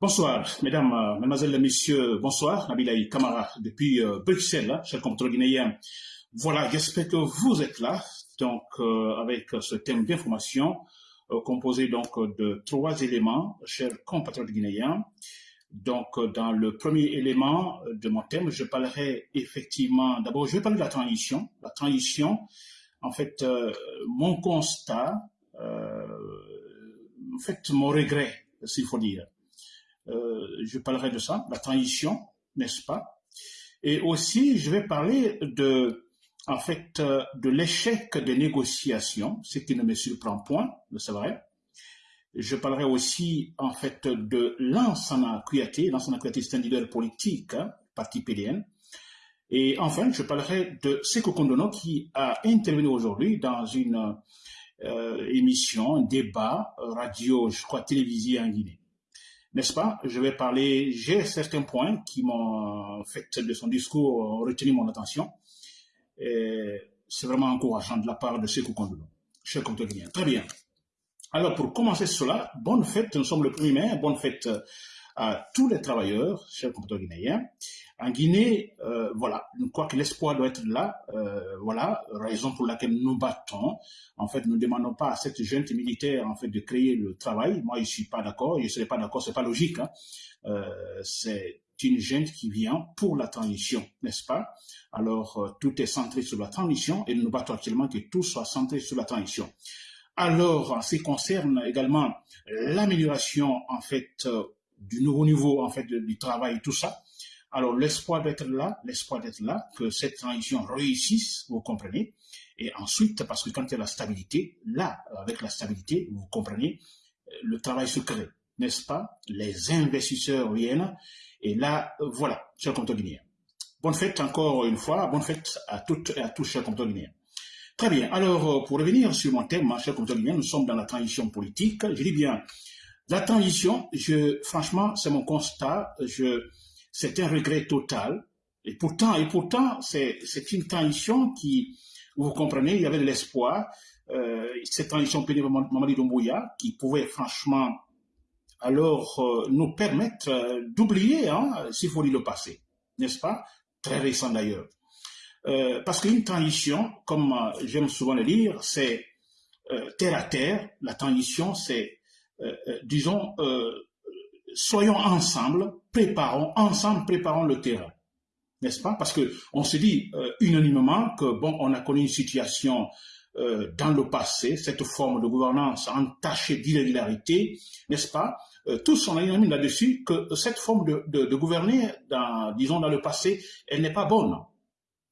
Bonsoir, mesdames, euh, mesdemoiselles messieurs, bonsoir. Nabilaï Kamara depuis euh, Bruxelles, hein, cher compteur guinéen. Voilà, j'espère que vous êtes là, donc euh, avec ce thème d'information composé donc de trois éléments, chers compatriotes guinéens. Donc, dans le premier élément de mon thème, je parlerai effectivement, d'abord, je vais parler de la transition. La transition, en fait, mon constat, en fait, mon regret, s'il faut dire. Euh, je parlerai de ça, la transition, n'est-ce pas? Et aussi, je vais parler de, en fait, euh, de l'échec des négociations, ce qui ne me surprend point, c'est vrai. Je parlerai aussi, en fait, de Lansana Kouyaté. Lansana Kouyaté, c'est un leader politique, hein, parti PDN. Et enfin, je parlerai de Seko Kondono qui a intervenu aujourd'hui dans une euh, émission, un débat radio, je crois, télévisé en Guinée n'est-ce pas? Je vais parler, j'ai certains points qui m'ont fait de son discours retenu mon attention. C'est vraiment encourageant de la part de Sekou Kondoulou, cher bien. Très bien. Alors, pour commencer cela, bonne fête, nous sommes le 1er mai, bonne fête à tous les travailleurs, chers compatriotes guinéens. En Guinée, euh, voilà, je que l'espoir doit être là. Euh, voilà, raison pour laquelle nous battons. En fait, nous ne demandons pas à cette jeune militaire en fait de créer le travail. Moi, je suis pas d'accord. Je serais pas d'accord. C'est pas logique. Hein. Euh, c'est une jeune qui vient pour la transition, n'est-ce pas? Alors, tout est centré sur la transition et nous battons actuellement que tout soit centré sur la transition. Alors, en ce qui concerne également l'amélioration en fait du nouveau niveau en fait du travail, tout ça. Alors l'espoir d'être là, l'espoir d'être là, que cette transition réussisse, vous comprenez. Et ensuite, parce que quand il y a la stabilité, là, avec la stabilité, vous comprenez, euh, le travail se crée, n'est-ce pas? Les investisseurs viennent, et là, voilà, chers compteurs guinéens. Bonne fête encore une fois, bonne fête à toutes et à tous, chers compteurs guinéens. Très bien, alors euh, pour revenir sur mon thème, chers compteurs guinéens, nous sommes dans la transition politique. Je dis bien la transition, je, franchement, c'est mon constat. C'est un regret total. Et pourtant, c'est, une transition qui, vous comprenez, il y avait de l'espoir. Euh, cette transition pénible Mamadi Doumbouya, qui pouvait franchement alors euh, nous permettre euh, d'oublier, hein, s'il faut dire le passé, n'est-ce pas? Très récent d'ailleurs. Euh, parce qu'une transition, comme j'aime souvent le dire, c'est terre à terre. La transition, c'est disons, euh, soyons ensemble, préparons, ensemble, préparons le terrain. N'est-ce pas? Parce que on se dit unanimement que, bon, on a connu une situation dans le passé, cette forme de gouvernance entachée d'irrégularité, n'est-ce pas? Tous sont unanimes là-dessus que cette forme de, de, de, gouverner, dans, disons, dans le passé, elle n'est pas bonne,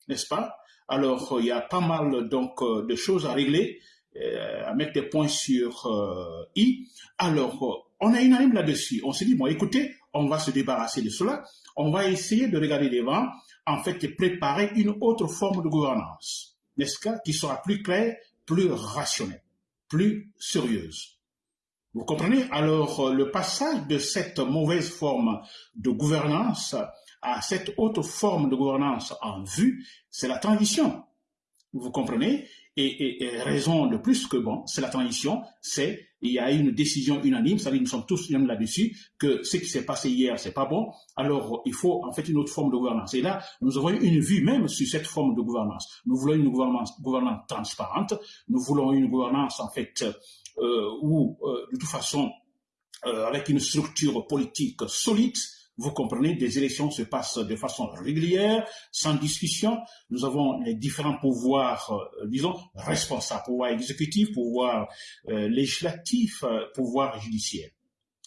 n'est-ce pas? Alors, il y a pas mal donc de choses à régler euh, à mettre des points sur euh, I. Alors, euh, on une unanime là-dessus. On s'est dit, bon, écoutez, on va se débarrasser de cela. On va essayer de regarder devant, en fait, et préparer une autre forme de gouvernance, n'est-ce pas, qui sera plus claire, plus rationnelle, plus sérieuse. Vous comprenez? Alors, le passage de cette mauvaise forme de gouvernance à cette autre forme de gouvernance en vue, c'est la transition. Vous comprenez? Et, raison de plus que bon, c'est la transition, c'est il y a une décision unanime, c'est-à-dire nous sommes tous unanimes là-dessus, que ce qui s'est passé hier, c'est pas bon, alors il faut en fait une autre forme de gouvernance. Et là, nous avons une vue même sur cette forme de gouvernance. Nous voulons une gouvernance, gouvernance transparente, nous voulons une gouvernance en fait euh, où, euh, de toute façon, euh, avec une structure politique solide, vous comprenez, des élections se passent de façon régulière, sans discussion. Nous avons les différents pouvoirs, euh, disons, responsables, pouvoir exécutif, pouvoir euh, législatif, euh, pouvoir judiciaire.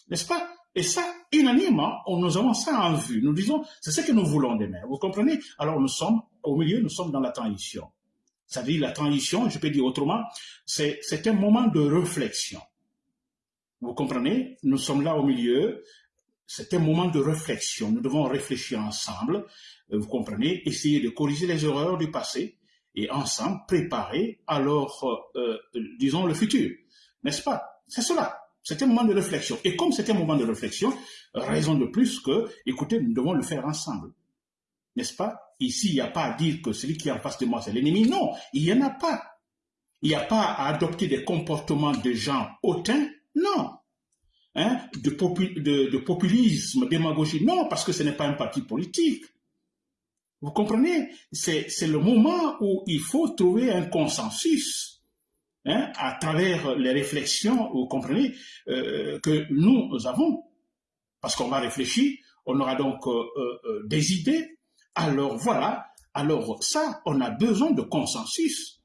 N'est-ce pas? Et ça, unanimement, nous avons ça en vue. Nous disons, c'est ce que nous voulons demain. Vous comprenez? Alors nous sommes, au milieu, nous sommes dans la transition. C'est-à-dire la transition, je peux dire autrement, c'est un moment de réflexion. Vous comprenez? Nous sommes là au milieu, c'est un moment de réflexion. Nous devons réfléchir ensemble, euh, vous comprenez, essayer de corriger les erreurs du passé et ensemble préparer alors, euh, euh, disons, le futur. N'est-ce pas? C'est cela. C'est un moment de réflexion. Et comme c'est un moment de réflexion, raison de plus que, écoutez, nous devons le faire ensemble. N'est-ce pas? Ici, il n'y a pas à dire que celui qui est en face de moi, c'est l'ennemi. Non, il n'y en a pas. Il n'y a pas à adopter des comportements de gens hautains. Non. Hein, de, de, populisme, démagogie. Non, parce que ce n'est pas un parti politique. Vous comprenez? C'est le moment où il faut trouver un consensus hein, à travers les réflexions, vous comprenez, euh, que nous avons. Parce qu'on va réfléchir, on aura donc euh, euh, des idées. Alors voilà, alors ça, on a besoin de consensus.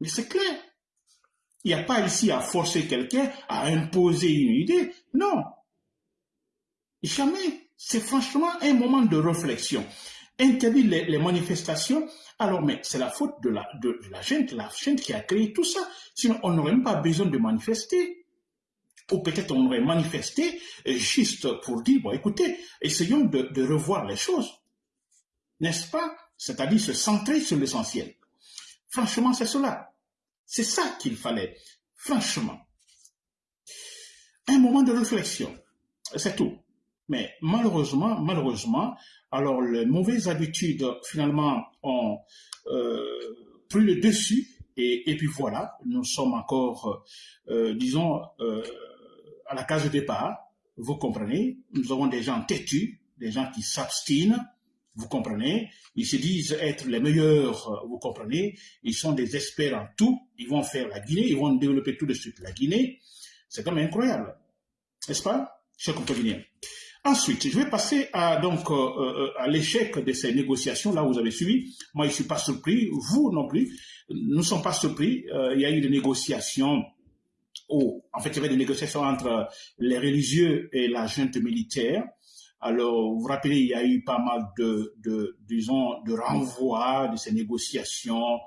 Mais c'est clair. Il n'y a pas ici à forcer quelqu'un à imposer une idée. Non. Jamais. C'est franchement un moment de réflexion interdire les, manifestations, alors mais c'est la faute de la, de, la gente, la gente qui a créé tout ça. Sinon, on n'aurait même pas besoin de manifester. Ou peut-être on aurait manifesté euh, juste pour dire, bon écoutez, essayons de, de revoir les choses. N'est-ce pas? C'est-à-dire se centrer sur l'essentiel. Franchement, c'est cela. C'est ça qu'il fallait. Franchement. Un moment de réflexion. C'est tout. Mais malheureusement, malheureusement, alors les mauvaises habitudes finalement ont euh, pris le dessus et, puis voilà, nous sommes encore, euh, disons, euh, à la case de départ. Vous comprenez Nous avons des gens têtus, des gens qui s'abstinent, vous comprenez? Ils se disent être les meilleurs, vous comprenez? Ils sont des experts en tout, ils vont faire la Guinée, ils vont développer tout de suite la Guinée. C'est quand même incroyable, n'est-ce pas, chers compagnons Ensuite, je vais passer à, donc, euh, euh, à l'échec de ces négociations. Là, vous avez suivi. Moi, je ne suis pas surpris. Vous non plus. Nous ne sommes pas surpris. Euh, il y a eu des négociations. Oh, en fait, il y avait des négociations entre les religieux et la junte militaire. Alors, vous vous rappelez, il y a eu pas mal de, disons, de renvois de ces négociations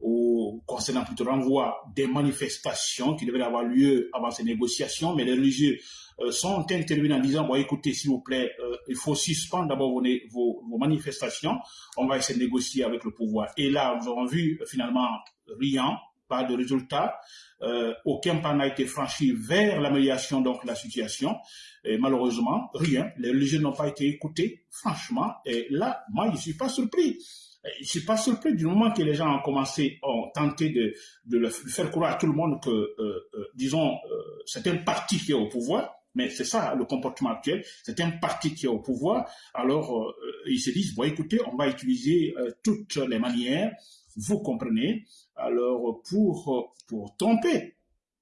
ou concernant plutôt renvoi des manifestations qui devaient avoir lieu avant ces négociations, mais les religieux euh, sont intervenus en disant, bon, écoutez, s'il vous plaît, euh, il faut suspendre d'abord vos, manifestations, on va essayer de négocier avec le pouvoir. Et là, nous avons vu euh, finalement rien, de résultat, aucun pas n'a été franchi vers l'amélioration donc de la situation, et malheureusement, rien, les religieux n'ont pas été écoutés, franchement, et là, moi, je ne suis pas surpris. Je ne suis pas surpris du moment que les gens ont commencé, ont tenté de, de faire croire à tout le monde que, disons, c'est un parti qui est au pouvoir, mais c'est ça le comportement actuel. C'est un parti qui est au pouvoir. Alors, euh, ils se disent, bon, écoutez, on va utiliser euh, toutes les manières, vous comprenez, alors pour, tromper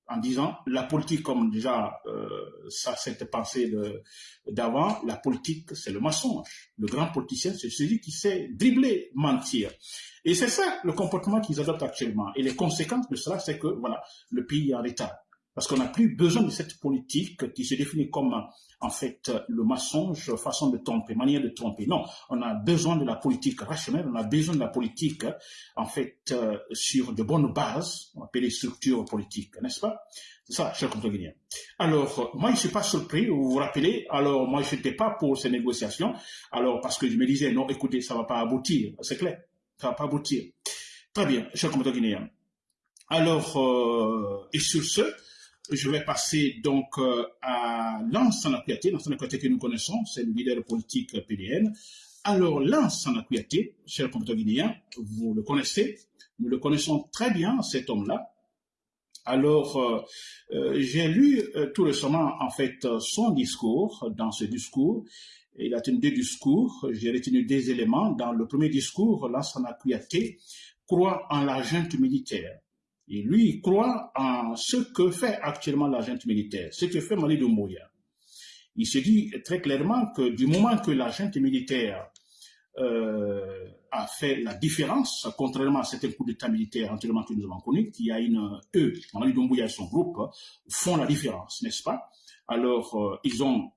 en disant la politique, comme déjà euh, ça cette pensée d'avant, la politique c'est le mensonge. Le grand politicien c'est celui qui sait dribbler, mentir. Et c'est ça le comportement qu'ils adoptent actuellement. Et les conséquences de cela, c'est que voilà, le pays est en état. Parce qu'on n'a plus besoin de cette politique qui se définit comme, en fait, le mensonge, façon de tromper, manière de tromper. Non, on a besoin de la politique rationnelle, on a besoin de la politique, en fait, euh, sur de bonnes bases, on appelle les structures politiques, n'est-ce pas? C'est ça, cher compatriotes. Alors, moi, je ne suis pas surpris, vous vous rappelez, alors moi, je n'étais pas pour ces négociations, alors parce que je me disais, non, écoutez, ça ne va pas aboutir, c'est clair, ça ne va pas aboutir. Très bien, cher guinéens. Alors, euh, et sur ce, je vais passer donc euh, à Lance Sanakouyaté. Lance Sanakouyaté que nous connaissons, c'est le leader politique PDN. Alors, Lance Sanakouyaté, cher compatriote guinéen, vous le connaissez, nous le connaissons très bien, cet homme-là. Alors, euh, euh, j'ai lu tout récemment, en fait, son discours. Dans ce discours, il a tenu deux discours. J'ai retenu des éléments. Dans le premier discours, Lansana Kouyaté croit en la junte militaire. Et lui, il croit en ce que fait actuellement l'agent militaire, ce que fait Mali Doumbouya. Il se dit très clairement que du moment que l'agent militaire euh, a fait la différence, contrairement à certains coups d'État militaires entièrement que nous avons connus, qui a une, eux, Mali Doumbouya et son groupe, font la différence, n'est-ce pas? Alors, euh, ils ont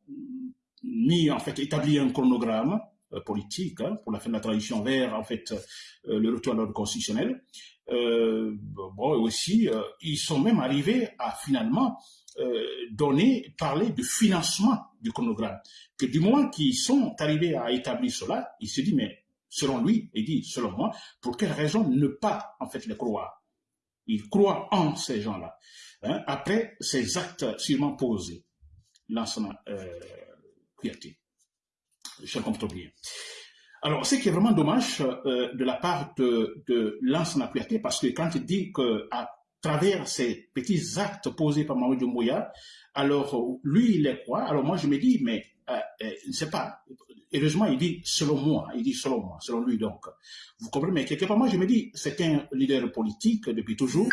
mis, en fait, établi un chronogramme euh, politique hein, pour la fin de la transition vers, en fait, le retour à l'ordre constitutionnel. Euh, bon, aussi, euh, ils sont même arrivés à finalement euh, donner, parler de financement du chronogramme. Que du moment qu'ils sont arrivés à établir cela, il se dit, mais selon lui, il dit, selon moi, pour quelle raison ne pas en fait les croire? Il croit en ces gens-là. Hein, après ces actes sûrement posés, l'enseignement euh, comprends bien. Alors, ce qui est vraiment dommage euh, de la part de, de Lance Napiaté, parce que quand il dit qu'à travers ces petits actes posés par Mamadou Mouya, alors lui, il les croit. Alors moi, je me dis, mais euh, euh, je ne sais pas. Heureusement, il dit selon moi, il dit selon moi, selon lui donc. Vous comprenez, mais quelque part, moi je me dis, c'est un leader politique depuis toujours.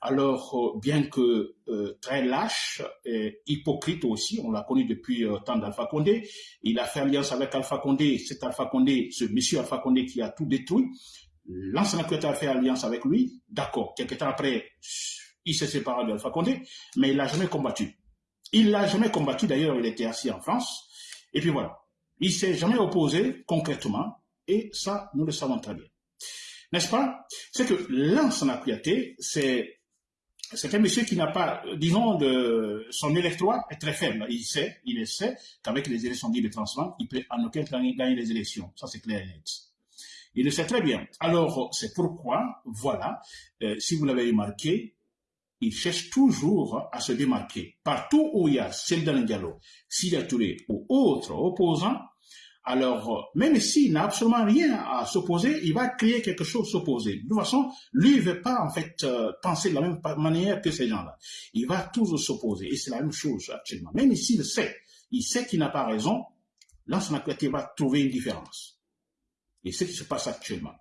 Alors, euh, bien que très lâche, hypocrite aussi, on l'a connu depuis le temps d'Alpha Condé, il a fait alliance avec Alpha Condé, c'est Alpha Condé, ce monsieur Alpha Condé qui a tout détruit. L'ancien a fait alliance avec lui, d'accord, quelques temps après, il s'est séparé d'Alpha Condé, mais il n'a jamais combattu. Il l'a jamais combattu, d'ailleurs, il était assis en France. Et puis voilà. Il s'est jamais opposé concrètement, et ça, nous le savons très bien. N'est-ce pas? C'est que Lansana Kouyaté, c'est c'est un monsieur qui n'a pas, disons, de, son électorat est très faible. Il sait, il sait qu'avec les élections libres et transparentes, il peut en aucun cas gagner les élections. Ça, c'est clair et net. Il le sait très bien. Alors, c'est pourquoi, voilà, euh, si vous l'avez remarqué, il cherche toujours à se démarquer. Partout où il y a Seldan Diallo, Sida Touré ou autres opposants, alors même s'il n'a absolument rien à s'opposer, il va créer quelque chose s'opposer. De toute façon, lui ne veut pas en fait euh, penser de la même manière que ces gens-là. Il va toujours s'opposer et c'est la même chose actuellement. Même s'il sait, il sait qu'il n'a pas raison, l'ancien va trouver une différence. Et ce qui se passe actuellement.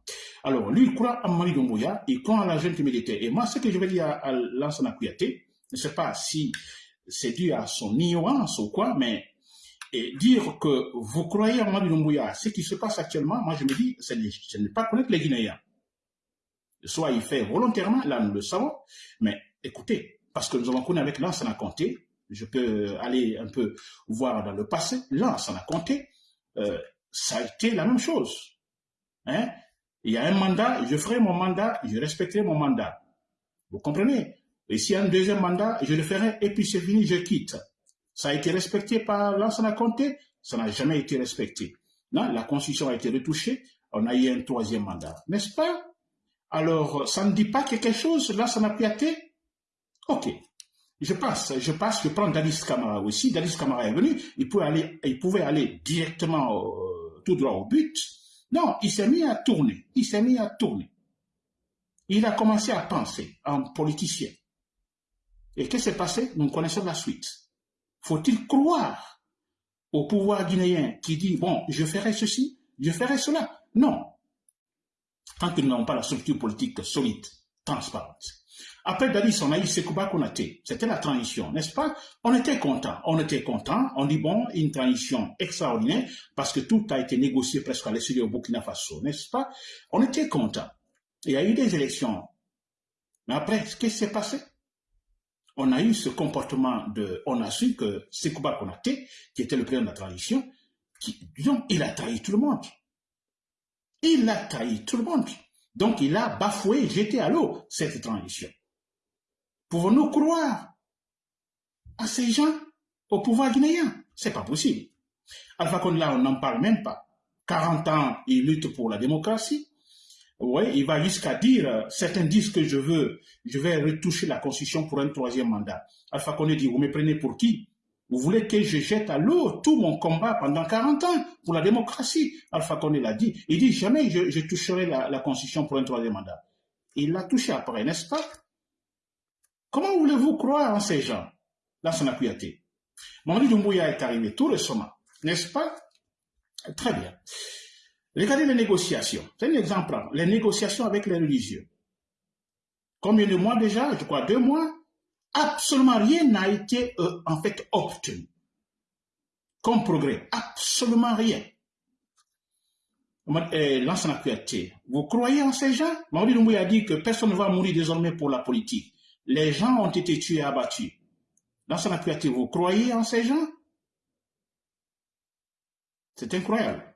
Alors, lui, il croit à Mali Doumbouya, il croit à la jeune militaire. Et moi, ce que je vais dire à, Lansana Kouyaté, je ne sais pas si c'est dû à son ignorance ou quoi, mais dire que vous croyez à Mali Doumbouya, ce qui se passe actuellement, moi je me dis, ce n'est pas connaître les Guinéens. Soit il fait volontairement, là nous le savons, mais écoutez, parce que nous avons connu avec Lansana Conté, je peux aller un peu voir dans le passé, Lansana Conté, euh, ça a été la même chose. Hein? Il y a un mandat, je ferai mon mandat, je respecterai mon mandat. Vous comprenez? Et s'il y a un deuxième mandat, je le ferai et puis c'est fini, je quitte. Ça a été respecté par l'ancien comté? Ça n'a jamais été respecté. Non, la Constitution a été retouchée, on a eu un troisième mandat. N'est-ce pas? Alors, ça ne dit pas quelque chose, là, ça n'a été Ok. Je passe, je passe, je prends Dalis Kamara aussi. Dalis Kamara est venu, il pouvait aller, il pouvait aller directement euh, tout droit au but. Non, il s'est mis à tourner. Il s'est mis à tourner. Il a commencé à penser en politicien. Et qu'est-ce qui s'est passé? Nous connaissons la suite. Faut-il croire au pouvoir guinéen qui dit, bon, je ferai ceci, je ferai cela? Non. Tant qu'ils n'ont pas la structure politique solide, transparente. Après Dadis, on a eu Sekouba Konaté. C'était la transition, n'est-ce pas? On était content. On était content. On dit, bon, une transition extraordinaire parce que tout a été négocié presque à l'essai au Burkina Faso, n'est-ce pas? On était content. Il y a eu des élections. Mais après, qu'est-ce qui s'est passé? On a eu ce comportement de... On a su que Sekouba Konaté, qui était le président de la transition, qui, disons, il a trahi tout le monde. Il a trahi tout le monde. Donc, il a bafoué, jeté à l'eau cette transition. Pouvons-nous croire à ces gens au pouvoir guinéen? C'est pas possible. Alpha Condé, là, on n'en parle même pas. 40 ans, il lutte pour la démocratie. Oui, il va jusqu'à dire, certains disent que je veux, je vais retoucher la constitution pour un troisième mandat. Alpha Condé dit, vous me prenez pour qui? Vous voulez que je jette à l'eau tout mon combat pendant 40 ans pour la démocratie? Alpha Condé l'a dit. Il dit, jamais je, toucherai la, la constitution pour un troisième mandat. Il l'a touché après, n'est-ce pas? Comment voulez-vous croire en ces gens? Dans son Kouyaté. Mamadi Doumbouya est arrivé tout récemment, n'est-ce pas? Très bien. Regardez les négociations. C'est un exemple. Les négociations avec les religieux. Combien de mois déjà? Je crois deux mois. Absolument rien n'a été euh, en fait obtenu. Comme progrès. Absolument rien. Eh, L'ancien Vous croyez en ces gens? Mamadi Doumbouya a dit que personne ne va mourir désormais pour la politique les gens ont été tués et abattus. Dans son vous croyez en ces gens? C'est incroyable.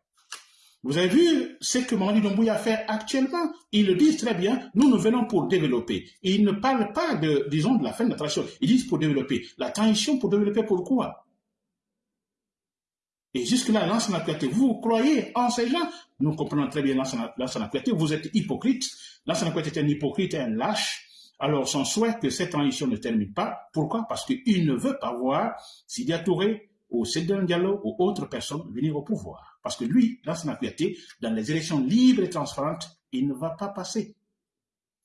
Vous avez vu ce que Mamadi Doumbouya fait actuellement? Ils le disent très bien, nous nous venons pour développer. ils ne parlent pas, de, disons, de la fin de la transition. Ils disent pour développer. La transition pour développer pourquoi? Et jusque-là, l'ancien actualité, vous croyez en ces gens? Nous comprenons très bien l'ancien actualité, vous êtes hypocrite. L'ancien actualité est un hypocrite, un lâche, alors, son souhait que cette transition ne termine pas. Pourquoi? Parce qu'il ne veut pas voir Sidia Touré ou Sédon Diallo ou autres personnes venir au pouvoir. Parce que lui, dans son dans les élections libres et transparentes, il ne va pas passer.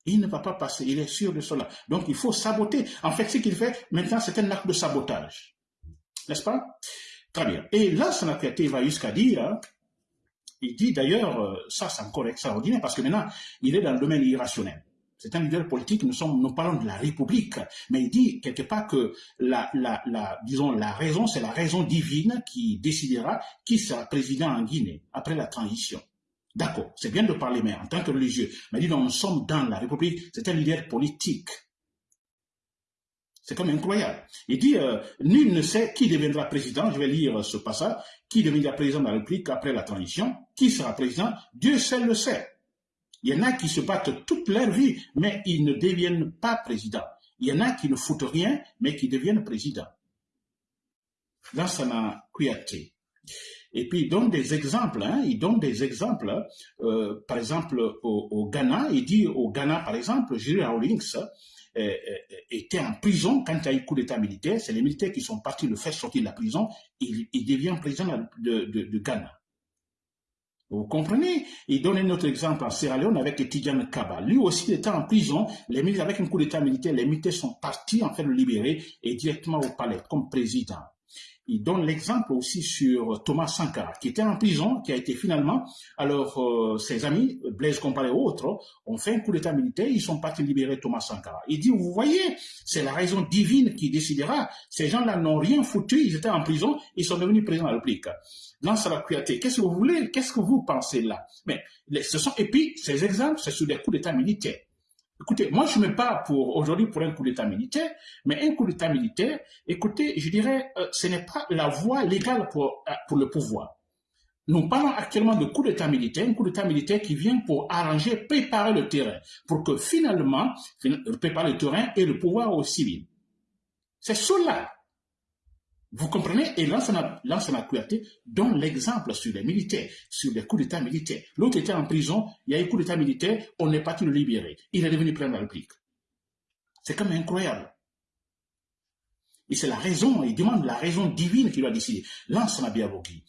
Il ne va pas passer, il est sûr de cela. Donc il faut saboter. En fait, ce qu'il fait maintenant, c'est un acte de sabotage. N'est-ce pas? Très bien. Et là, Sanakriate va jusqu'à dire, il dit d'ailleurs, euh, ça c'est encore extraordinaire, parce que maintenant, il est dans le domaine irrationnel. C'est un leader politique, nous, parlons de la République, mais il dit quelque part que la, disons, la raison, c'est la raison divine qui décidera qui sera président en Guinée après la transition. D'accord, c'est bien de parler, mais en tant que religieux, mais dit, nous sommes dans la République, c'est un leader politique. C'est comme incroyable. Il dit, euh, nul ne sait qui deviendra président, je vais lire ce passage, qui deviendra président de la République après la transition, qui sera président, Dieu seul le sait. Il y en a qui se battent toute leur vie, mais ils ne deviennent pas présidents. Il y en a qui ne foutent rien, mais qui deviennent présidents. Lansana Kouyaté. Et puis il donne des exemples, hein, il donne des exemples, euh, par exemple au, Ghana, il dit au Ghana par exemple, Jerry Rawlings euh, euh, était en prison quand il y a eu coup d'état militaire, c'est les militaires qui sont partis le faire sortir de la prison, il, devient président de Ghana. Vous comprenez? Il donne un autre exemple en Sierra Leone avec Tidjane Kaba. Lui aussi était en prison. Les militaires, avec un coup d'état militaire, les militaires sont partis en fait le libérer et directement au palais comme président. Il donne l'exemple aussi sur Thomas Sankara, qui était en prison, qui a été finalement, alors euh, ses amis, Blaise Compaoré et autres, ont fait un coup d'état militaire, ils sont partis libérer Thomas Sankara. Il dit, vous voyez, c'est la raison divine qui décidera. Ces gens-là n'ont rien foutu, ils étaient en prison, ils sont devenus présidents de la République. la Kouyaté, qu'est-ce que vous voulez, qu'est-ce que vous pensez là? Mais ce sont, et puis, ces exemples, c'est sur des coups d'état militaires. Écoutez, moi je ne mets pas pour aujourd'hui pour un coup d'État militaire, mais un coup d'État militaire, écoutez, je dirais, euh, ce n'est pas la voie légale pour, euh, pour le pouvoir. Nous parlons actuellement de coup d'État militaire, un coup d'État militaire qui vient pour arranger, préparer le terrain, pour que finalement, préparer le terrain et le pouvoir aux civils. C'est cela vous comprenez? Et Lansana Kouyaté donne l'exemple sur les militaires, sur les coups d'État militaires. L'autre était en prison, il y a eu coup d'État militaire, on n'est pas tout le libérer. Il est devenu président de la République. C'est quand même incroyable. Et c'est la raison, il demande la raison divine qui doit décider. Lansana Biabogui,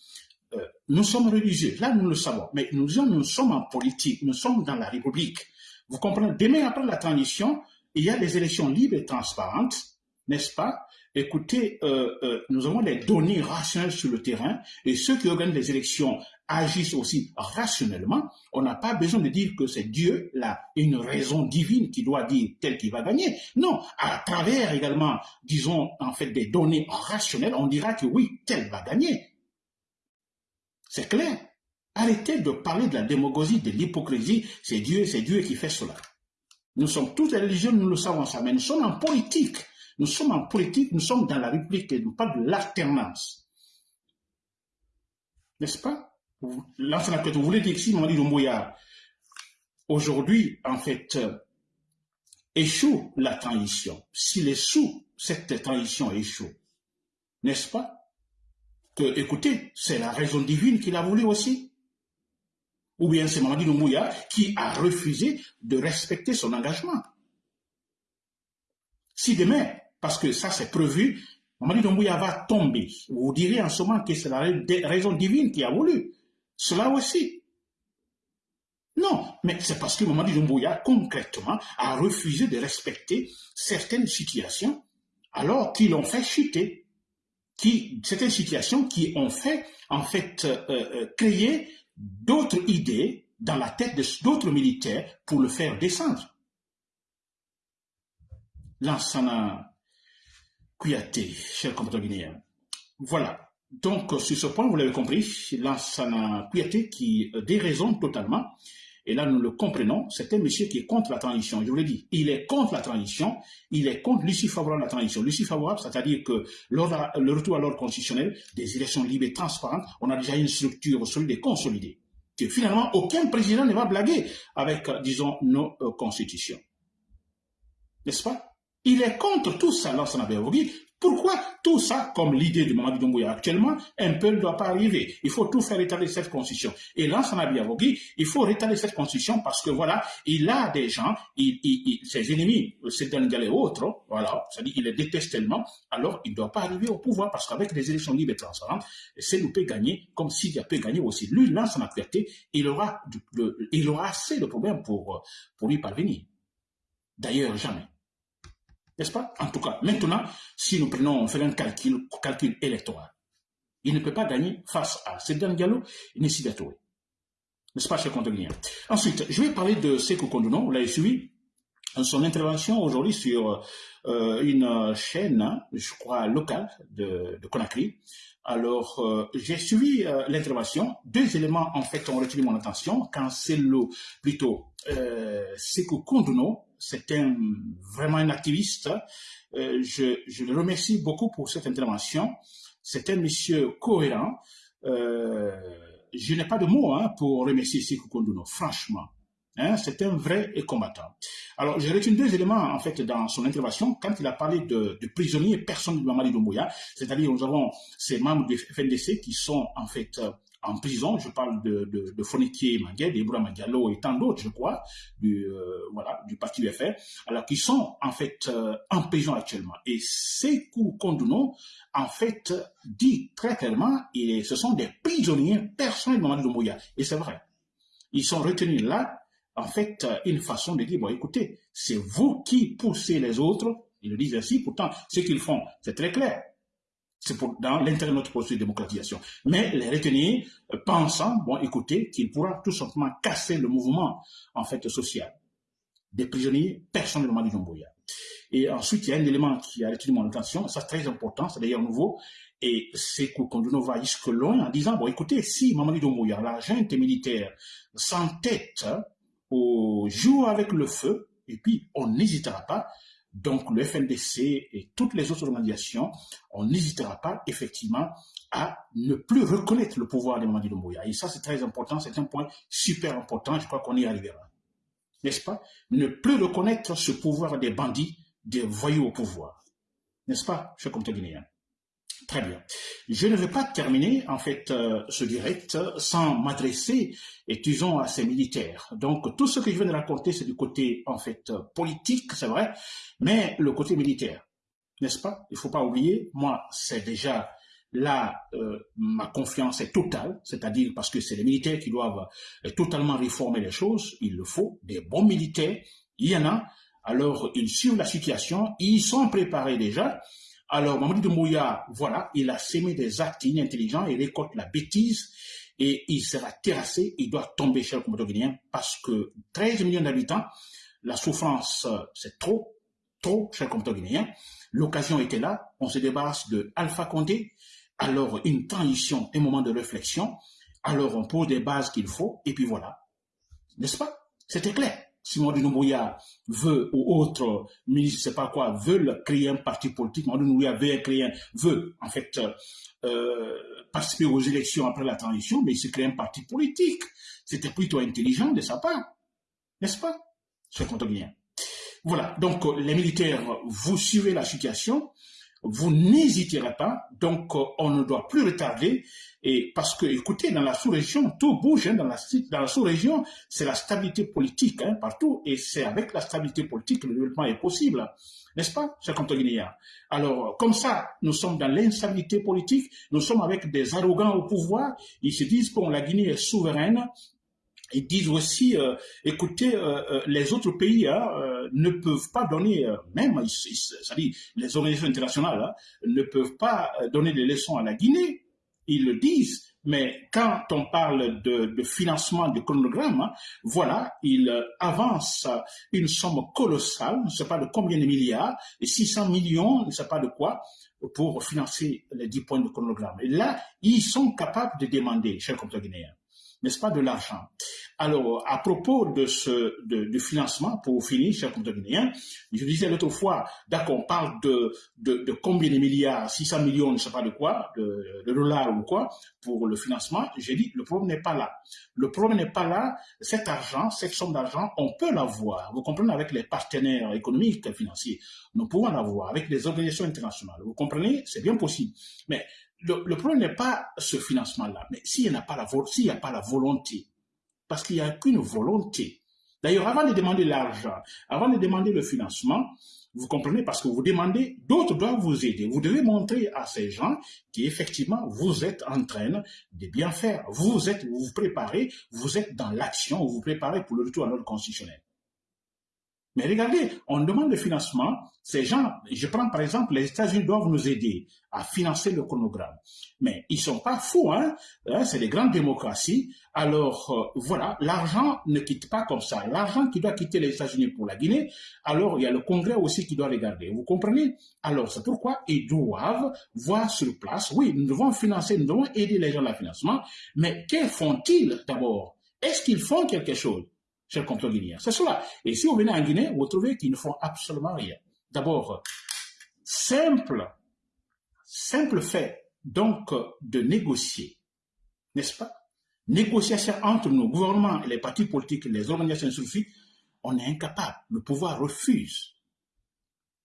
euh, nous sommes religieux, là nous le savons, mais nous, nous sommes en politique, nous sommes dans la République. Vous comprenez? Demain, après la transition, il y a des élections libres et transparentes, n'est-ce pas? Écoutez, euh, euh, nous avons des données rationnelles sur le terrain et ceux qui organisent les élections agissent aussi rationnellement. On n'a pas besoin de dire que c'est Dieu, là, une raison divine qui doit dire tel qui va gagner. Non, à travers également, disons, en fait, des données rationnelles, on dira que oui, tel va gagner. C'est clair. Arrêtez de parler de la démagogie, de l'hypocrisie. C'est Dieu, c'est Dieu qui fait cela. Nous sommes tous religieux, nous le savons ça, mais nous sommes en politique. Nous sommes en politique, nous sommes dans la République nous parlons de l'alternance. N'est-ce pas? L'ancien vous voulez dire que si Mamadi Doumbouya, aujourd'hui, en fait, euh, échoue la transition, s'il est sous cette transition échoue, n'est-ce pas? Que, écoutez, c'est la raison divine qu'il a voulu aussi. Ou bien c'est Mamadi Doumbouya qui a refusé de respecter son engagement. Si demain, parce que ça c'est prévu, Mamadi Doumbouya va tomber. Vous direz en ce moment que c'est la raison divine qui a voulu. Cela aussi. Non, mais c'est parce que Mamadi Doumbouya, concrètement, a refusé de respecter certaines situations alors qu'ils l'ont fait chuter. Qui, certaines situations qui ont fait, en fait, euh, euh, créer d'autres idées dans la tête d'autres militaires pour le faire descendre. Lansana Kouyaté, cher compatriote guinéen. Voilà. Donc, sur ce point, vous l'avez compris, Lansana Kouyaté qui euh, déraisonne totalement. Et là, nous le comprenons, c'est un monsieur qui est contre la transition. Je vous l'ai dit, il est contre la transition, il est contre l'issue favorable à la transition. L'issue favorable, c'est-à-dire que le retour à l'ordre constitutionnel, des élections libres et transparentes, on a déjà une structure solide et consolidée. Que finalement, aucun président ne va blaguer avec, euh, disons, nos euh, constitutions. N'est-ce pas? Il est contre tout ça, Lansana Biavogi. Pourquoi tout ça, comme l'idée de Mamadi Doumbouya actuellement, un peu ne doit pas arriver? Il faut tout faire rétablir cette constitution. Et Lansana Biavogi, il faut rétablir cette constitution parce que voilà, il a des gens, il, ses ennemis, c'est et autres, voilà, c'est-à-dire il les déteste tellement, alors il ne doit pas arriver au pouvoir parce qu'avec des élections libres et transparentes, c'est nous peut gagner comme s'il peut gagner aussi. Lui, Lansana Biavogi, il aura, il aura assez de problèmes pour, pour y parvenir. D'ailleurs, jamais. N'est-ce pas? En tout cas, maintenant, si nous prenons, on fait un calcul, calcul électoral, il ne peut pas gagner face à Sedan Diallo et Nessi N'est-ce pas, cher contenir Ensuite, je vais parler de Sekou Konduno, vous l'avez suivi, son intervention aujourd'hui sur euh, une chaîne, je crois, locale de, de Conakry. Alors, euh, j'ai suivi euh, l'intervention. Deux éléments, en fait, ont retenu mon attention. Le, plutôt, euh, Sekou Konduno, c'est un, vraiment un activiste. je, je le remercie beaucoup pour cette intervention. C'est un monsieur cohérent. je n'ai pas de mots hein, pour remercier Sekou Konduno, franchement. Hein, c'est un vrai combattant. Alors, j'ai retenu deux éléments, en fait, dans son intervention, quand il a parlé de, prisonniers personnes de Mamadi Doumbouya, c'est-à-dire nous avons ces membres du FNDC qui sont, en fait, euh, en prison, je parle de, de, de d'Ibrahim Diallo et tant d'autres, je crois, du, euh, voilà, du parti UFR, alors qui sont, en fait, euh, en prison actuellement. Et Sekou Konduno, en fait, dit très clairement, et ce sont des prisonniers personnes de Doumbouya. Et c'est vrai. Ils sont retenus là en fait euh, une façon de dire, bon écoutez, c'est vous qui poussez les autres, ils le disent ainsi, pourtant ce qu'ils font, c'est très clair. C'est dans l'intérêt de notre processus de démocratisation. Mais les retenir, euh, pensant, bon écoutez, qu'il pourra tout simplement casser le mouvement en fait social des prisonniers personnellement du Jomboya. Et ensuite, il y a un élément qui a retenu mon attention, ça c'est très important, c'est d'ailleurs nouveau, et c'est qu'on va jusque loin en disant, bon écoutez, si Mamadi Doumbouya, l'agent militaire, s'entête au jour avec le feu, et puis on n'hésitera pas, donc le FNDC et toutes les autres organisations, on n'hésitera pas effectivement à ne plus reconnaître le pouvoir de Mamadi. Et ça, c'est très important, c'est un point super important, je crois qu'on y arrivera. N'est-ce pas? Ne plus reconnaître ce pouvoir des bandits, des voyous au pouvoir. N'est-ce pas, cher comte guinéen? Très bien. Je ne vais pas terminer, en fait, euh, ce direct sans m'adresser, disons, à ces militaires. Donc, tout ce que je viens de raconter, c'est du côté, en fait, politique, c'est vrai, mais le côté militaire, n'est-ce pas? Il ne faut pas oublier, moi, c'est déjà là, euh, ma confiance est totale, c'est-à-dire parce que c'est les militaires qui doivent euh, totalement réformer les choses, il le faut, des bons militaires, il y en a, alors ils suivent la situation, ils sont préparés déjà, alors, Mamadou Doumbouya, voilà, il a sémé des actes inintelligents, il récolte la bêtise et il sera terrassé, il doit tomber chez le Comodoro guinéen parce que 13 millions d'habitants, la souffrance, c'est trop, trop chez le Comodoro guinéen. L'occasion était là, on se débarrasse de Alpha Condé, alors une transition, un moment de réflexion, alors on pose des bases qu'il faut, et puis voilà. N'est-ce pas? C'était clair. Si Mamadou Noumbouya veut, ou autre ministre, je sais pas quoi, veulent créer un parti politique, Mamadou Noumbouya veut créer, veut, en fait, euh, participer aux élections après la transition, mais il se crée un parti politique. C'était plutôt intelligent de sa part. N'est-ce pas? C'est bien. Voilà. Donc, les militaires, vous suivez la situation vous n'hésiterez pas. Donc, euh, on ne doit plus retarder. Et parce que, écoutez, dans la sous-région, tout bouge. Hein, dans la, sous-région, c'est la stabilité politique hein, partout. Et c'est avec la stabilité politique que le développement est possible. N'est-ce pas, cher Guinéen Alors, comme ça, nous sommes dans l'instabilité politique. Nous sommes avec des arrogants au pouvoir. Ils se disent que la Guinée est souveraine ils disent aussi, euh, écoutez, euh, euh, les autres pays hein, ne peuvent pas donner, même, c'est-à-dire les organisations internationales hein, ne peuvent pas donner des leçons à la Guinée. Ils le disent, mais quand on parle de, financement du chronogramme, hein, voilà, ils avancent une somme colossale, je ne sais pas de combien de milliards, et 600 millions, je ne sais pas de quoi, pour financer les 10 points de chronogramme. Et là, ils sont capables de demander, chers compatriotes guinéens, n'est-ce pas, de l'argent? Alors, à propos de ce de, financement, pour finir, cher guinéen, je disais l'autre fois, d'accord, on parle de, de, combien de milliards, 600 millions, je ne sais pas de quoi, de, dollars ou quoi, pour le financement. J'ai dit, le problème n'est pas là. Le problème n'est pas là. Cet argent, cette somme d'argent, on peut l'avoir. Vous comprenez, avec les partenaires économiques et financiers. Nous pouvons l'avoir avec les organisations internationales. Vous comprenez, c'est bien possible. Mais le, problème n'est pas ce financement-là, mais s'il n'y a, pas la, a pas la volonté, parce qu'il n'y a qu'une volonté. D'ailleurs, avant de demander l'argent, avant de demander le financement, vous comprenez, parce que vous demandez, d'autres doivent vous aider. Vous devez montrer à ces gens qu'effectivement, vous êtes en train de bien faire. Vous êtes, vous vous préparez, vous êtes dans l'action, vous vous préparez pour le retour à l'ordre constitutionnel. Mais regardez, on demande le financement. Ces gens, je prends par exemple, les États-Unis doivent nous aider à financer le chronogramme. Mais ils sont pas fous, hein, hein c'est des grandes démocraties. Alors euh, voilà, l'argent ne quitte pas comme ça. L'argent qui doit quitter les États-Unis pour la Guinée, alors il y a le Congrès aussi qui doit regarder. Vous comprenez? Alors c'est pourquoi ils doivent voir sur place. Oui, nous devons financer, nous devons aider les gens à le financement. Mais que font-ils d'abord? Est-ce qu'ils font quelque chose? Chers compatriotes guinéens. C'est cela. Et si vous venez en Guinée, vous trouvez qu'ils ne font absolument rien. D'abord, simple, simple fait, donc, de négocier, n'est-ce pas? Négociation entre nos gouvernements et les partis politiques, les organisations suffisent, on est incapable. Le pouvoir refuse.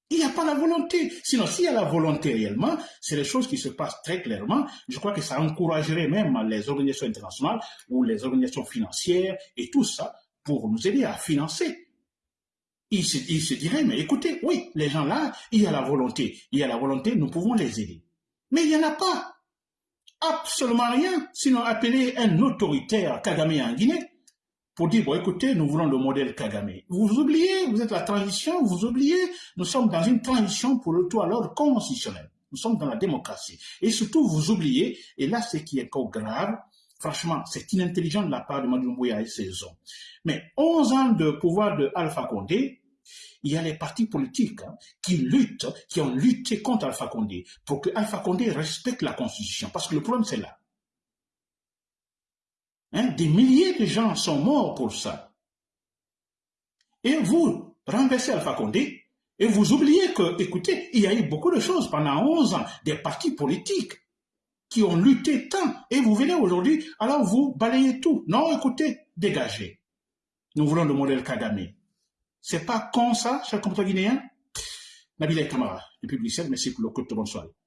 Il n'y a pas la volonté. Sinon, s'il y a la volonté réellement, c'est les choses qui se passent très clairement. Je crois que ça encouragerait même les organisations internationales ou les organisations financières et tout ça pour nous aider à financer. Il se, dirait, mais écoutez, oui, les gens là, il y a la volonté. Il y a la volonté, nous pouvons les aider. Mais il n'y en a pas. Absolument rien. Sinon, appeler un autoritaire Kagame en Guinée pour dire, bon, écoutez, nous voulons le modèle Kagame. Vous oubliez, vous êtes la transition, vous oubliez, nous sommes dans une transition pour le tout à l'ordre constitutionnel. Nous sommes dans la démocratie. Et surtout, vous oubliez, et là, ce qui est encore grave, Franchement, c'est inintelligent de la part de Madou et ses hommes. Mais 11 ans de pouvoir de Condé, il y a les partis politiques hein, qui luttent, qui ont lutté contre Alpha Condé pour que Alpha Condé respecte la Constitution. Parce que le problème, c'est là. Hein, des milliers de gens sont morts pour ça. Et vous renversez Alpha Condé et vous oubliez que, écoutez, il y a eu beaucoup de choses pendant 11 ans, des partis politiques qui ont lutté tant, et vous venez aujourd'hui, alors vous balayez tout. Non, écoutez, dégagez. Nous voulons le modèle Kagame. C'est pas con ça, cher compatriotes guinéen? Nabil Kamara, depuis Bruxelles, merci pour le coup de.